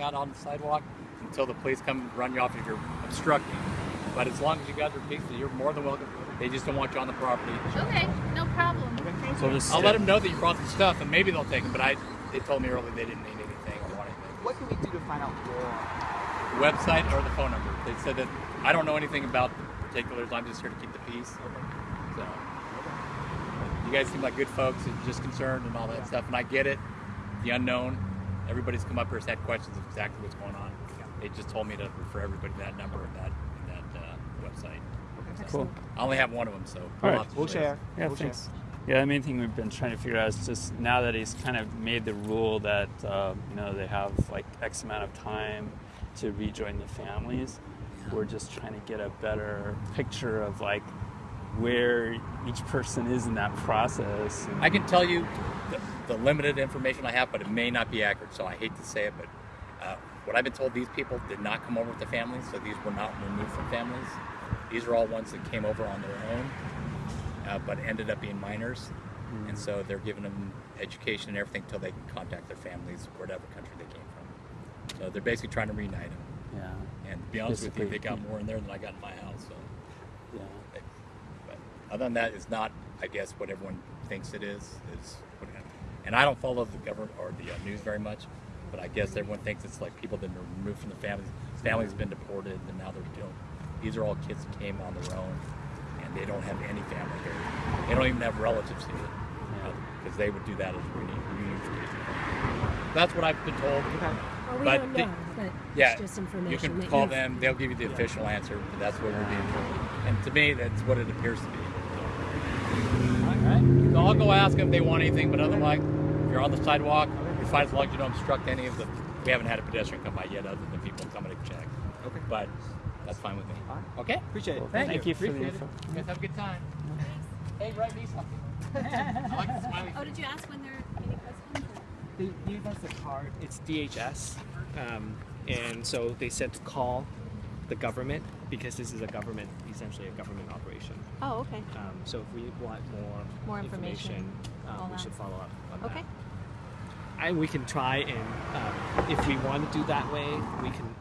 walking out on the sidewalk until the police come and run you off if you're obstructing. But as long as you guys are peaceful, you're more than welcome. They just don't want you on the property. Okay, no problem. So just I'll let them know that you brought the stuff, and maybe they'll take them. But I, they told me earlier they didn't need anything or want anything. What can we do to find out more? Website or the phone number. They said that I don't know anything about the particulars. I'm just here to keep the peace. So you guys seem like good folks and just concerned and all that stuff, and I get it. The unknown. Everybody's come up here has had questions of exactly what's going on. They just told me to refer everybody to that number and that and that uh, website. cool. I only have one of them, so all right. We'll share. Yeah, we'll thanks. Share. Yeah, the main thing we've been trying to figure out is just now that he's kind of made the rule that uh, you know they have like X amount of time to rejoin the families. We're just trying to get a better picture of like where each person is in that process. And, I can tell you the, the limited information I have, but it may not be accurate, so I hate to say it, but uh, what I've been told, these people did not come over with the families, so these were not removed from families. These are all ones that came over on their own, uh, but ended up being minors, and so they're giving them education and everything until they can contact their families, whatever country they came from. So they're basically trying to reunite them. yeah, And to be honest with you, they got more in there than I got in my house. So, yeah. Other than that, it's not, I guess, what everyone thinks it is. Is what it- and I don't follow the government or the uh, news very much, but I guess everyone thinks it's like people that have been removed from the families. Families have been deported, and now they're you these are all kids that came on their own, and they don't have any family here. They don't even have relatives here, because they would do that as reunion. reunification. That's what I've been told. Okay. Well, we But know, but Yeah, it's just information. you can call them; they'll give you the official answer. But that's what we're being told, and to me, that's what it appears to be. All right. So I'll go ask them if they want anything, but otherwise, if you're on the sidewalk, you're fine as long as you don't obstruct any of the. We haven't had a pedestrian come by yet, other than people coming to check. Okay. But that's fine with me. All right. Okay. Appreciate it. Thank, Thank you. you for the Appreciate info. it. You guys have a good time. Hey, write me something. I like the smiley. Oh, did you ask when they're getting questions? They gave us a card. It's DHS, um, and so they said to call the government because this is a government, essentially a government operation. Oh, okay. Um, so if we want more, More information, all um, we should follow up on Okay. that. And we can try and um, if we want to do that way, we can.